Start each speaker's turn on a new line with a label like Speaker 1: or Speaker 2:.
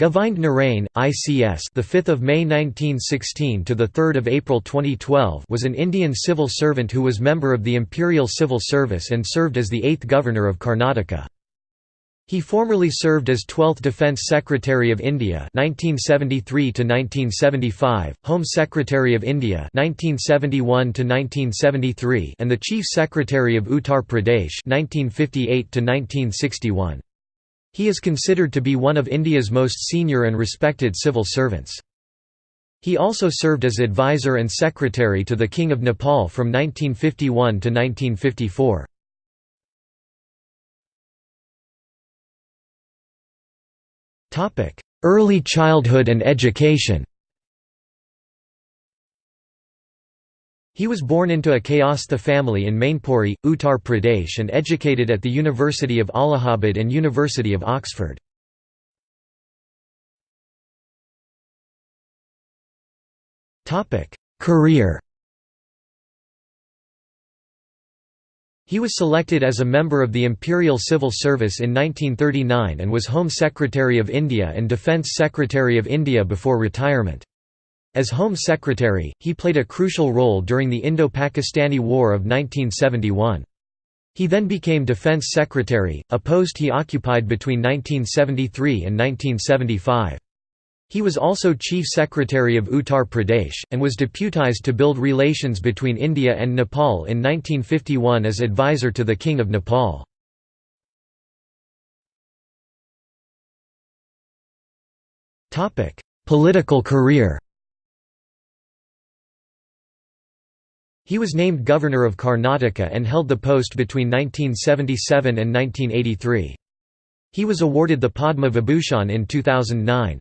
Speaker 1: Govind Narain, ICS, the 5th of May 1916 to the 3rd of April 2012, was an Indian civil servant who was member of the Imperial Civil Service and served as the 8th Governor of Karnataka. He formerly served as 12th Defence Secretary of India 1973 to 1975, Home Secretary of India 1971 to 1973, and the Chief Secretary of Uttar Pradesh 1958 to 1961. He is considered to be one of India's most senior and respected civil servants. He also served as advisor and secretary to the King of Nepal from 1951 to 1954. Early childhood and education He was born into a Kayastha family in Mainpuri, Uttar Pradesh and educated at the University of Allahabad and University of Oxford. Career He was selected as a member of the Imperial Civil Service in 1939 and was Home Secretary of India and Defence Secretary of India before retirement. As Home Secretary, he played a crucial role during the Indo-Pakistani War of 1971. He then became Defense Secretary, a post he occupied between 1973 and 1975. He was also Chief Secretary of Uttar Pradesh, and was deputized to build relations between India and Nepal in 1951 as advisor to the King of Nepal. Political career He was named Governor of Karnataka and held the post between 1977 and 1983. He was awarded the Padma Vibhushan in 2009.